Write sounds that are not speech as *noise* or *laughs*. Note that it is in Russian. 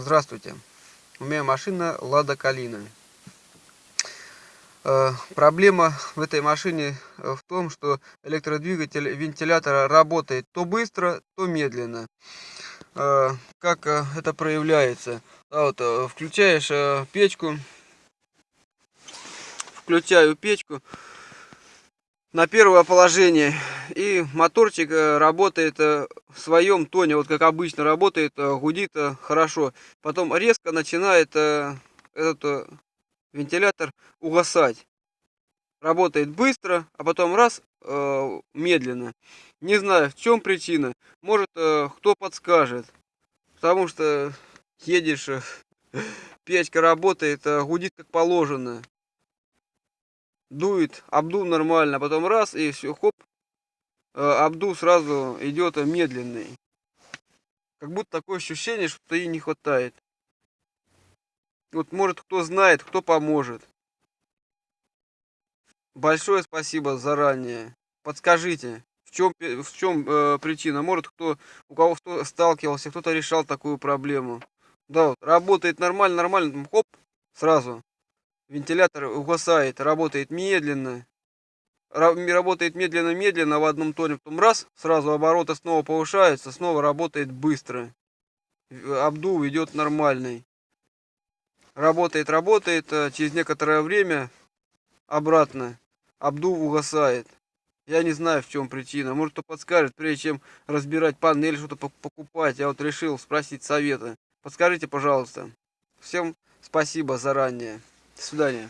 Здравствуйте. У меня машина Лада Калина. Э, проблема в этой машине э, в том, что электродвигатель вентилятора работает то быстро, то медленно. Э, как это проявляется? вот, включаешь печку, включаю печку на первое положение и моторчик работает в своем тоне вот как обычно работает гудит хорошо потом резко начинает этот вентилятор угасать. Работает быстро, а потом раз, э, медленно. Не знаю, в чем причина. Может, э, кто подскажет. Потому что едешь, э, *laughs* печка работает, э, гудит как положено. Дует, обдув нормально, потом раз, и все, хоп, э, обдув сразу идет медленный. Как будто такое ощущение, что ей не хватает. Вот может кто знает, кто поможет. Большое спасибо заранее. Подскажите, в чем, в чем э, причина? Может кто, у кого кто сталкивался, кто-то решал такую проблему. Да, вот, работает нормально, нормально, хоп, сразу. Вентилятор угасает, работает медленно. Работает медленно-медленно в одном тоне, потом раз, сразу обороты снова повышаются, снова работает быстро. Обдув идет нормальный работает, работает, а через некоторое время обратно обдув угасает. Я не знаю, в чем причина. Может, кто подскажет, прежде чем разбирать панель, что-то покупать. Я вот решил спросить совета. Подскажите, пожалуйста. Всем спасибо заранее. До свидания.